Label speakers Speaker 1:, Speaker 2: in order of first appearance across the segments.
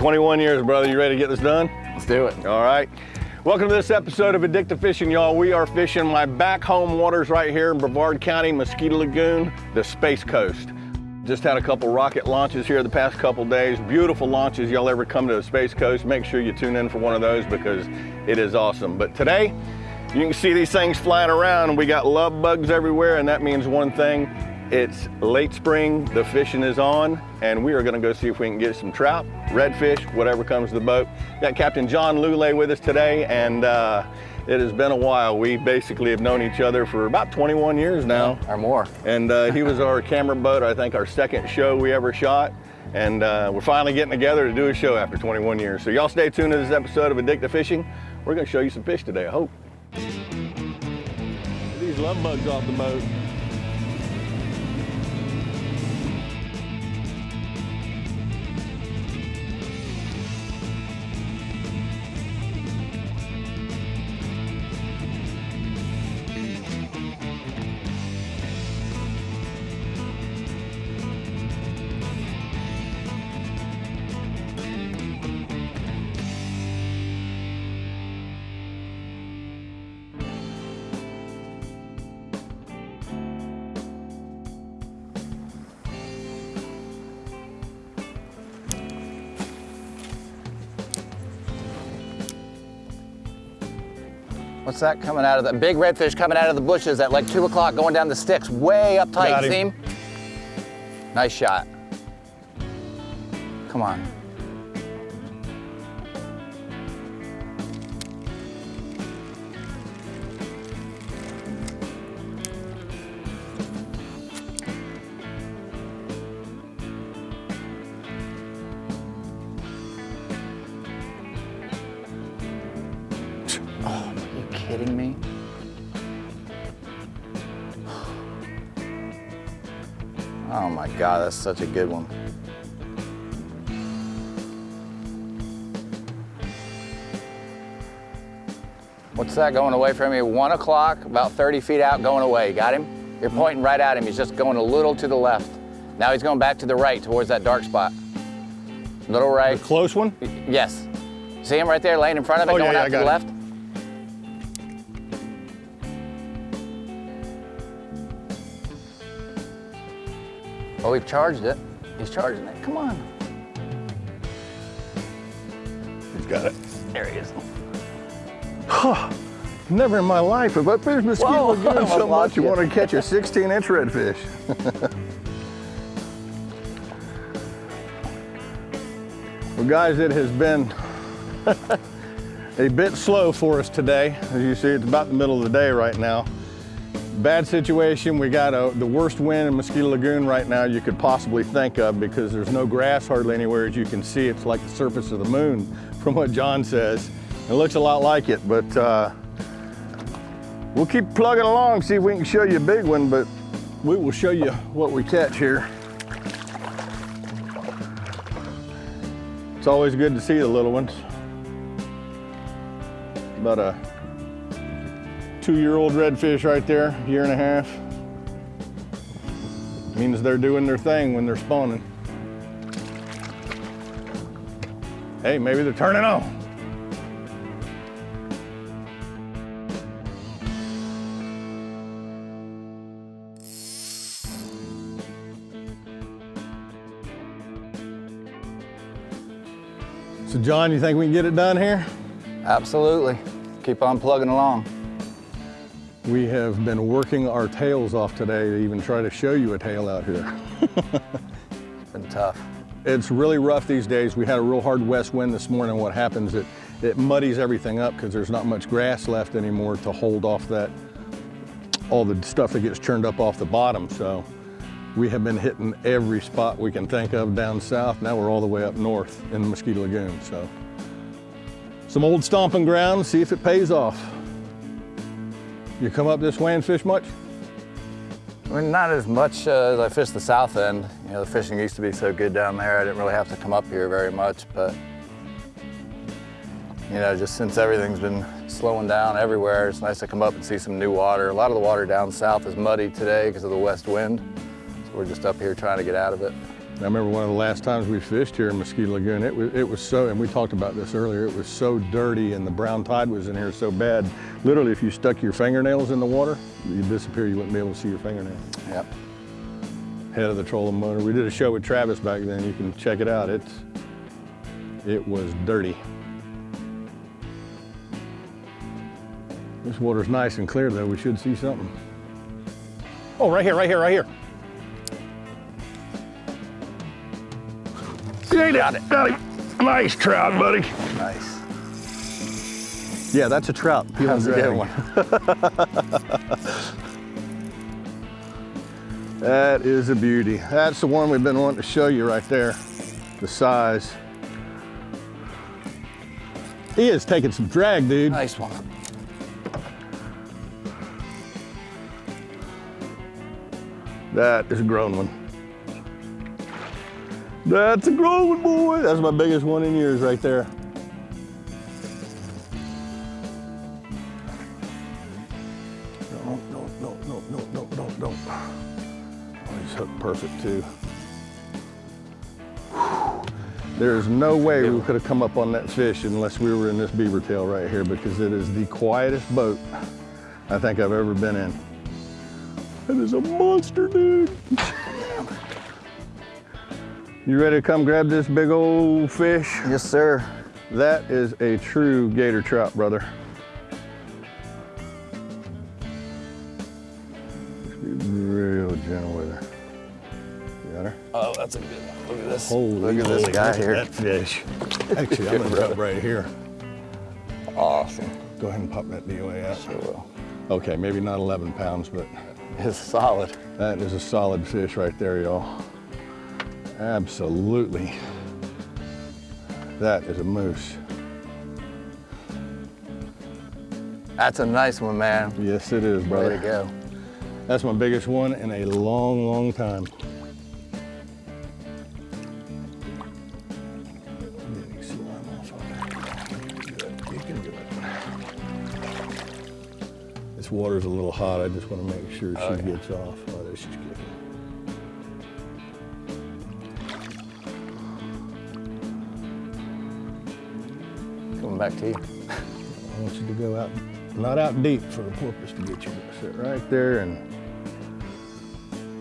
Speaker 1: 21 years, brother. You ready to get this done?
Speaker 2: Let's do it.
Speaker 1: All right. Welcome to this episode of Addictive Fishing, y'all. We are fishing my back home waters right here in Brevard County, Mosquito Lagoon, the Space Coast. Just had a couple rocket launches here the past couple days. Beautiful launches. Y'all ever come to the Space Coast, make sure you tune in for one of those because it is awesome. But today, you can see these things flying around. We got love bugs everywhere, and that means one thing. It's late spring, the fishing is on, and we are gonna go see if we can get some trout, redfish, whatever comes to the boat. Got Captain John Lule with us today, and uh, it has been a while. We basically have known each other for about 21 years now.
Speaker 2: Or more.
Speaker 1: And uh, he was our camera boat, I think our second show we ever shot. And uh, we're finally getting together to do a show after 21 years. So y'all stay tuned to this episode of Addictive Fishing. We're gonna show you some fish today, I hope. These love bugs off the boat.
Speaker 2: What's that coming out of the big redfish coming out of the bushes at like two o'clock going down the sticks way up tight,
Speaker 1: Got him.
Speaker 2: Nice shot. Come on. God, that's such a good one. What's that going away from you? One o'clock, about 30 feet out, going away. Got him? You're pointing right at him. He's just going a little to the left. Now he's going back to the right towards that dark spot. Little right.
Speaker 1: Close one?
Speaker 2: Yes. See him right there laying in front of it,
Speaker 1: Oh,
Speaker 2: going
Speaker 1: yeah,
Speaker 2: out
Speaker 1: I
Speaker 2: to the left? Oh, he charged it. He's charging it. Come on.
Speaker 1: He's got it.
Speaker 2: There he is.
Speaker 1: Never in my life have I fished Mosquito Lagoon so much you
Speaker 2: you.
Speaker 1: want to catch a 16 inch redfish. well guys, it has been a bit slow for us today. As you see, it's about the middle of the day right now. Bad situation, we got a, the worst wind in Mosquito Lagoon right now you could possibly think of because there's no grass hardly anywhere as you can see. It's like the surface of the moon from what John says. It looks a lot like it, but uh, We'll keep plugging along, see if we can show you a big one, but we will show you what we catch here. It's always good to see the little ones. About a two-year-old redfish right there, year and a half. Means they're doing their thing when they're spawning. Hey, maybe they're turning on. So John, you think we can get it done here?
Speaker 2: Absolutely. Keep on plugging along.
Speaker 1: We have been working our tails off today to even try to show you a tail out here.
Speaker 2: It's been tough.
Speaker 1: It's really rough these days. We had a real hard west wind this morning. What happens, it, it muddies everything up because there's not much grass left anymore to hold off that, all the stuff that gets churned up off the bottom. So we have been hitting every spot we can think of down south. Now we're all the way up north in the Mosquito Lagoon. So some old stomping ground, see if it pays off. You come up this way and fish much?
Speaker 2: I mean, not as much uh, as I fished the south end. You know, the fishing used to be so good down there. I didn't really have to come up here very much, but you know, just since everything's been slowing down everywhere, it's nice to come up and see some new water. A lot of the water down south is muddy today because of the west wind. So we're just up here trying to get out of it.
Speaker 1: I remember one of the last times we fished here in Mosquito Lagoon, it was, it was so, and we talked about this earlier, it was so dirty and the brown tide was in here so bad. Literally, if you stuck your fingernails in the water, you'd disappear, you wouldn't be able to see your fingernails.
Speaker 2: Yep.
Speaker 1: Head of the trolling motor. We did a show with Travis back then, you can check it out. It's, it was dirty. This water's nice and clear though, we should see something. Oh, right here, right here, right here. Got it. Got him. Nice trout, buddy.
Speaker 2: Nice.
Speaker 1: Yeah, that's a trout.
Speaker 2: That's a good
Speaker 1: drag.
Speaker 2: one.
Speaker 1: That is a beauty. That's the one we've been wanting to show you right there. The size. He is taking some drag, dude.
Speaker 2: Nice one.
Speaker 1: That is a grown one. That's a grown one, boy. That's my biggest one in years right there. No, no, no, no, no, no, no, no. Oh, he's hooked perfect too. There is no way we could have come up on that fish unless we were in this Beavertail right here because it is the quietest boat I think I've ever been in. That is a monster, dude. You ready to come grab this big old fish?
Speaker 2: Yes, sir.
Speaker 1: That is a true gator trout, brother. Just be real gentle with her. Got her?
Speaker 2: Oh, that's a good one. Look at this.
Speaker 1: Holy
Speaker 2: Look at this
Speaker 1: moly,
Speaker 2: guy here.
Speaker 1: That fish. Actually, I'm gonna jump right here.
Speaker 2: Awesome.
Speaker 1: Go ahead and pop that DOA out.
Speaker 2: Sure will.
Speaker 1: Okay, maybe not 11 pounds, but
Speaker 2: It's solid.
Speaker 1: that is a solid fish right there, y'all. Absolutely. That is a moose.
Speaker 2: That's a nice one, man.
Speaker 1: Yes, it is, brother.
Speaker 2: Way to go.
Speaker 1: That's my biggest one in a long, long time. Getting slime off of it. You can do it. You can do it. This water's a little hot. I just want to make sure
Speaker 2: Oh,
Speaker 1: she
Speaker 2: yeah.
Speaker 1: gets off. Oh, there.
Speaker 2: Back to you.
Speaker 1: I want you to go out, not out deep for the porpoise to get you. Sit right there and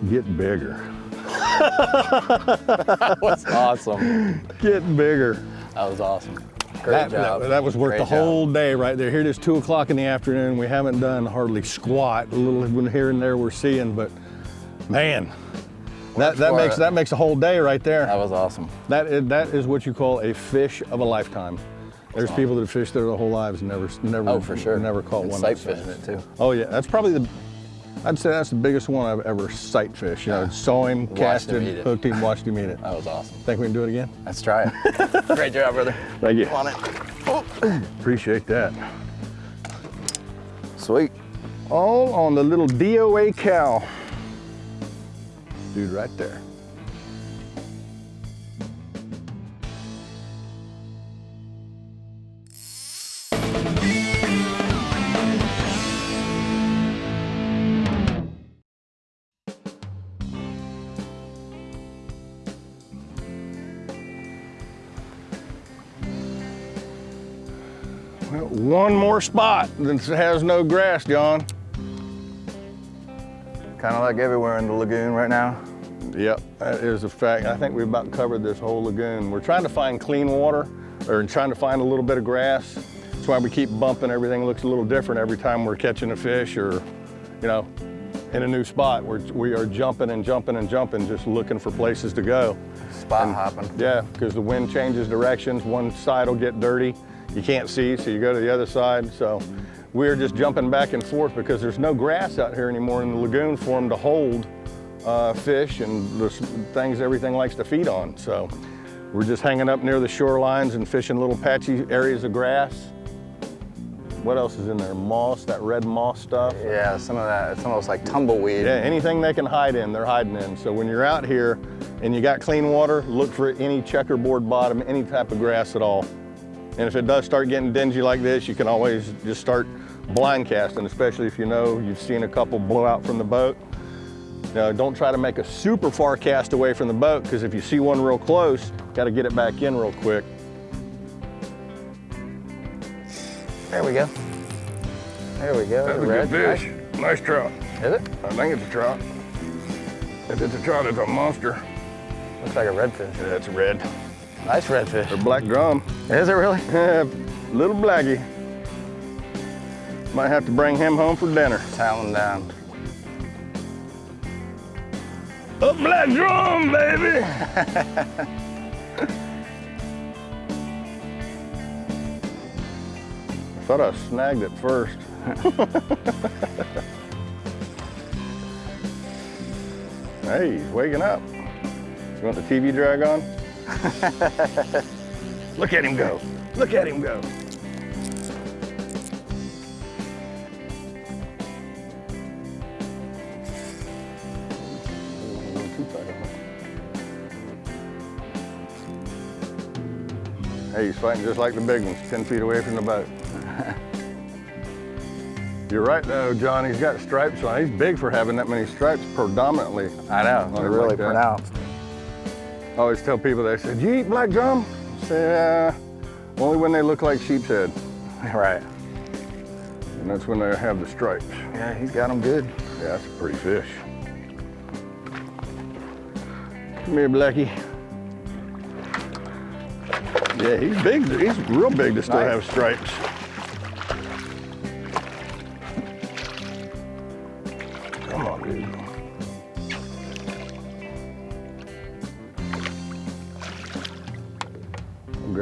Speaker 1: get bigger.
Speaker 2: That was awesome.
Speaker 1: Get bigger.
Speaker 2: That was awesome. Great
Speaker 1: That,
Speaker 2: job.
Speaker 1: that, that was worth
Speaker 2: Great
Speaker 1: the
Speaker 2: job.
Speaker 1: whole day right there. Here it is, two o'clock in the afternoon. We haven't done hardly squat. A little here and there we're seeing, but man, that, that makes
Speaker 2: it.
Speaker 1: that makes a whole day right there.
Speaker 2: That was awesome.
Speaker 1: That is, that is what you call a fish of a lifetime. There's people that have fished there their whole lives and never never
Speaker 2: Oh, for sure.
Speaker 1: never caught
Speaker 2: And
Speaker 1: one.
Speaker 2: Sight fishing it too.
Speaker 1: Oh yeah, that's probably the. I'd say that's the biggest one I've ever sight fished. You know,
Speaker 2: Yeah.
Speaker 1: saw him,
Speaker 2: Watched
Speaker 1: cast
Speaker 2: him
Speaker 1: him,
Speaker 2: it.
Speaker 1: hooked him, watched him eat it.
Speaker 2: That was awesome.
Speaker 1: Think we can do it again?
Speaker 2: Let's try it. Great job, brother.
Speaker 1: Thank you.
Speaker 2: On it.
Speaker 1: Oh, appreciate that.
Speaker 2: Sweet.
Speaker 1: All on the little DOA CAL. Dude, right there. One spot that has no grass, John.
Speaker 2: Kind of like everywhere in the lagoon right now.
Speaker 1: Yep, that is a fact. I think we've about covered this whole lagoon. We're trying to find clean water or trying to find a little bit of grass. That's why we keep bumping. Everything looks a little different every time we're catching a fish or, you know, in a new spot. We're, we are jumping and jumping and jumping, just looking for places to go.
Speaker 2: Spot hopping.
Speaker 1: Yeah, because the wind changes directions. One side will get dirty. You can't see, so you go to the other side. So we're just jumping back and forth because there's no grass out here anymore in the lagoon for them to hold uh, fish and the things everything likes to feed on. So we're just hanging up near the shorelines and fishing little patchy areas of grass. What else is in there? Moss, that red moss stuff.
Speaker 2: Yeah, some of that. It's almost like tumbleweed.
Speaker 1: Yeah, anything they can hide in, they're hiding in. So when you're out here and you got clean water, look for any checkerboard bottom, any type of grass at all. And if it does start getting dingy like this, you can always just start blind casting, especially if you know you've seen a couple blow out from the boat. Now, don't try to make a super far cast away from the boat because if you see one real close, got to get it back in real quick.
Speaker 2: There we go. There we go.
Speaker 1: That's a
Speaker 2: Red.
Speaker 1: good fish. Nice trout.
Speaker 2: Is it?
Speaker 1: I think it's a trout. If it's a trout, it's a monster.
Speaker 2: Looks like a redfish.
Speaker 1: Yeah, it's red.
Speaker 2: Nice redfish.
Speaker 1: Or black drum.
Speaker 2: Is it really?
Speaker 1: Little blackie. Might have to bring him home for dinner.
Speaker 2: Talon down.
Speaker 1: A black drum, baby! I thought I snagged it first. hey, he's waking up. You want the TV drag on? Look at him go. Look at him go. Hey, he's fighting just like the big ones, 10 feet away from the boat. You're right though, John, he's got stripes on. He's big for having that many stripes predominantly.
Speaker 2: I know. They're really
Speaker 1: that.
Speaker 2: pronounced.
Speaker 1: I always tell people, they said, do you eat black drum? I say, uh, only when they look like sheep's head.
Speaker 2: Right.
Speaker 1: And that's when they have the stripes.
Speaker 2: Yeah, he's got them good.
Speaker 1: Yeah, that's a pretty fish. Come here, Blackie. Yeah, he's big. He's real big to still
Speaker 2: Nice.
Speaker 1: have stripes.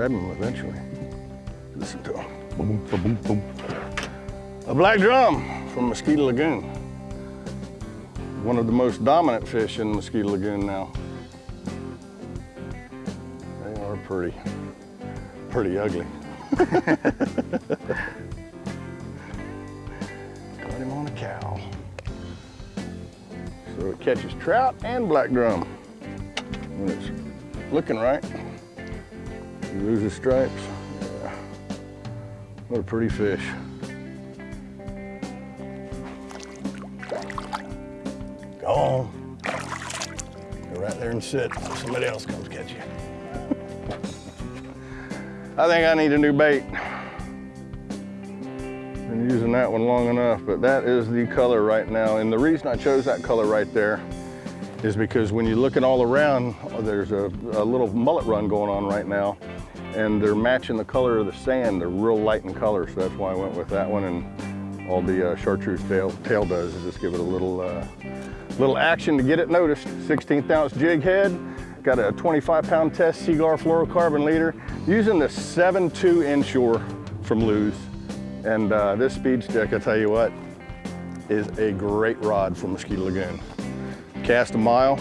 Speaker 1: I'll grab him eventually. Listen to him. Boom, boom, boom. A black drum from Mosquito Lagoon. One of the most dominant fish in Mosquito Lagoon now. They are pretty, pretty ugly. Got him on a CAL. So it catches trout and black drum. When it's looking right. You lose his stripes. Yeah. What a pretty fish. Go on. Go right there and sit. Somebody else comes catch you. I think I need a new bait. Been using that one long enough, but that is the color right now. And the reason I chose that color right there is because when you look at all around, there's a, a little mullet run going on right now, and they're matching the color of the sand. They're real light in color, so that's why I went with that one. And all the uh, chartreuse tail, tail does is just give it a little, uh, little action to get it noticed. 16th ounce jig head, got a 25 pound test Seaguar fluorocarbon leader, using the 7.2 inshore from Lew's. And uh, this speed stick, I tell you what, is a great rod for Mosquito Lagoon. Cast a mile,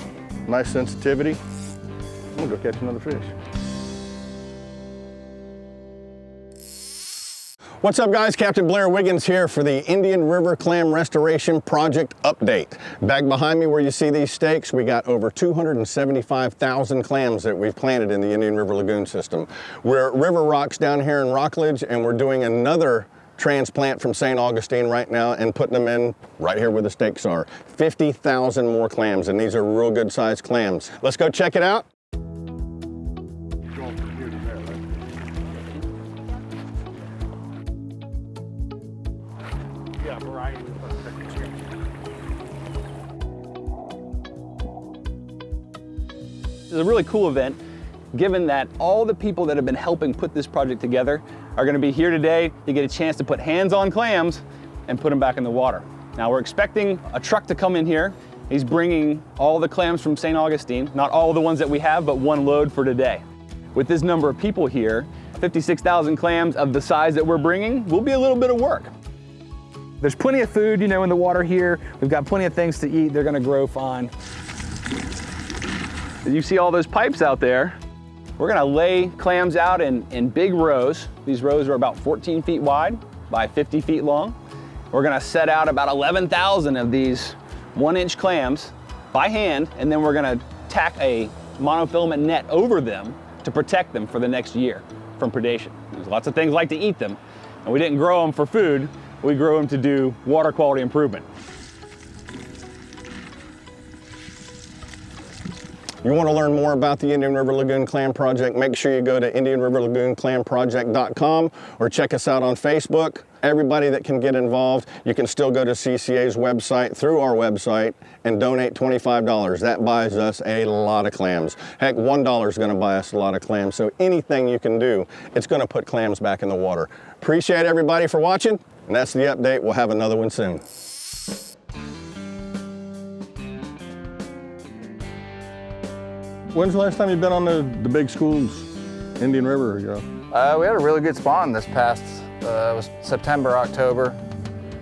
Speaker 1: nice sensitivity. I'm gonna go catch another fish. What's up guys, Captain Blair Wiggins here for the Indian River Clam Restoration Project Update. Back behind me where you see these stakes, we got over 275,000 clams that we've planted in the Indian River Lagoon system. We're at River Rocks down here in Rockledge and we're doing another transplant from St. Augustine right now and putting them in right here where the stakes are. 50,000 more clams and these are real good sized clams. Let's go check it out.
Speaker 3: Is a really cool event, given that all the people that have been helping put this project together are gonna be here today to get a chance to put hands on clams and put them back in the water. Now we're expecting a truck to come in here. He's bringing all the clams from St. Augustine, not all the ones that we have, but one load for today. With this number of people here, 56,000 clams of the size that we're bringing will be a little bit of work. There's plenty of food, you know, in the water here. We've got plenty of things to eat. They're gonna grow fine. You see all those pipes out there? We're gonna lay clams out in, in big rows. These rows are about 14 feet wide by 50 feet long. We're gonna set out about 11,000 of these one inch clams by hand, and then we're gonna tack a monofilament net over them to protect them for the next year from predation. There's lots of things like to eat them, and we didn't grow them for food, we grew them to do water quality improvement.
Speaker 1: You want to learn more about the Indian River Lagoon Clam Project, make sure you go to indianriverlagoonclamproject.com or check us out on Facebook. Everybody that can get involved, you can still go to CCA's website through our website and donate $25. That buys us a lot of clams. Heck, $1 is going to buy us a lot of clams. So anything you can do, it's going to put clams back in the water. Appreciate everybody for watching, and that's the update. We'll have another one soon. When's the last time you've been on the, the big schools, Indian River? You know?
Speaker 2: Uh, we had a really good spawn this past, uh, was September, October.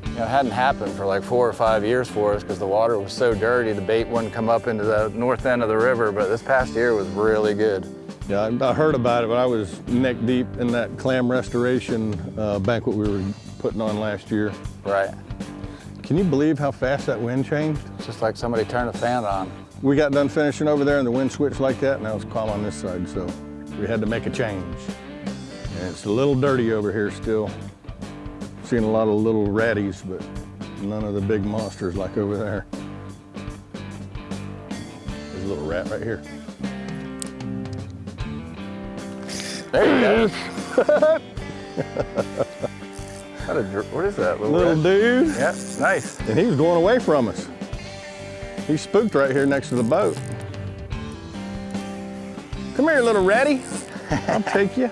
Speaker 2: You know, it hadn't happened for like four or five years for us because the water was so dirty, the bait wouldn't come up into the north end of the river, but this past year was really good.
Speaker 1: Yeah, I, I heard about it, but I was neck deep in that clam restoration uh, banquet we were putting on last year.
Speaker 2: Right.
Speaker 1: Can you believe how fast that wind changed?
Speaker 2: It's just like somebody turned a fan on.
Speaker 1: We got done finishing over there and the wind switched like that, and now it's calm on this side, so we had to make a change. And it's a little dirty over here still. Seeing a lot of little ratties, but none of the big monsters like over there. There's a little rat right here.
Speaker 2: There you go. What, a dr- what is that? Little,
Speaker 1: Little dude.
Speaker 2: Yeah, nice.
Speaker 1: And he was going away from us. He spooked right here next to the boat. Come here, little ratty. I'll take you.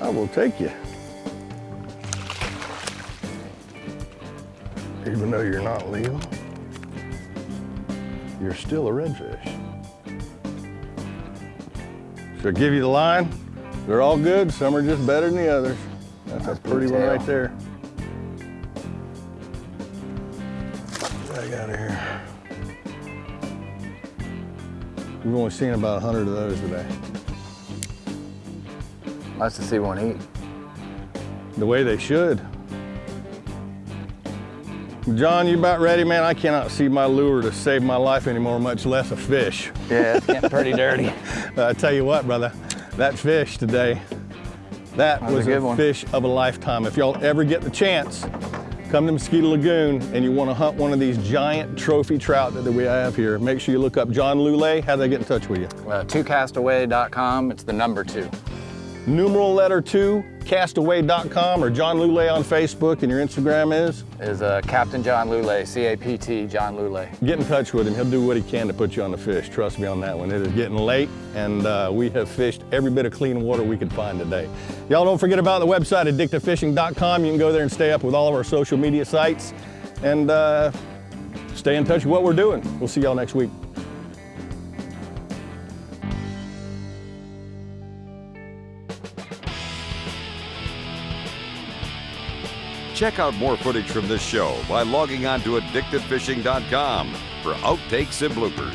Speaker 1: I will take you. Even though you're not legal, you're still a redfish. Should I give you the line? They're all good. Some are just better than the others. That's a pretty one right there. Get out of here. We've only seen about 100 of those today.
Speaker 2: Nice to see one eat.
Speaker 1: The way they should. John, you about ready, man? I cannot see my lure to save my life anymore, much less a fish.
Speaker 2: Yeah, it's getting pretty dirty.
Speaker 1: I tell you what, brother, that fish today, that
Speaker 2: was a
Speaker 1: a fish of a lifetime. If y'all ever get the chance, come to Mosquito Lagoon and you want to hunt one of these giant trophy trout that we have here, make sure you look up John Lule. How do they get in touch with you?
Speaker 2: Uh, twocastaway.com, it's the number two.
Speaker 1: Numeral letter two, castaway.com or John Lule on Facebook and your Instagram is?
Speaker 2: Is uh, Captain John Lule, C-A-P-T, John Lule.
Speaker 1: Get in touch with him. He'll do what he can to put you on the fish. Trust me on that one. It is getting late, and uh, we have fished every bit of clean water we could find today. Y'all don't forget about the website, addictivefishing.com. You can go there and stay up with all of our social media sites and uh, stay in touch with what we're doing. We'll see y'all next week.
Speaker 4: Check out more footage from this show by logging on to addictivefishing.com for outtakes and bloopers.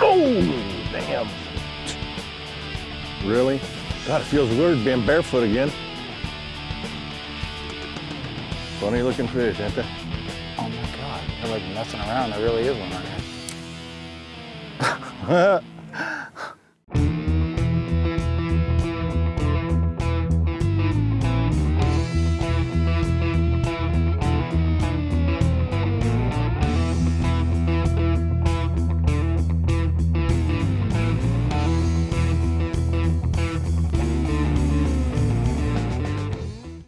Speaker 1: Oh, damn. Really? God, it feels weird being barefoot again. Funny looking fish, ain't they?
Speaker 2: Oh my God, they're like messing around. There really is one right here.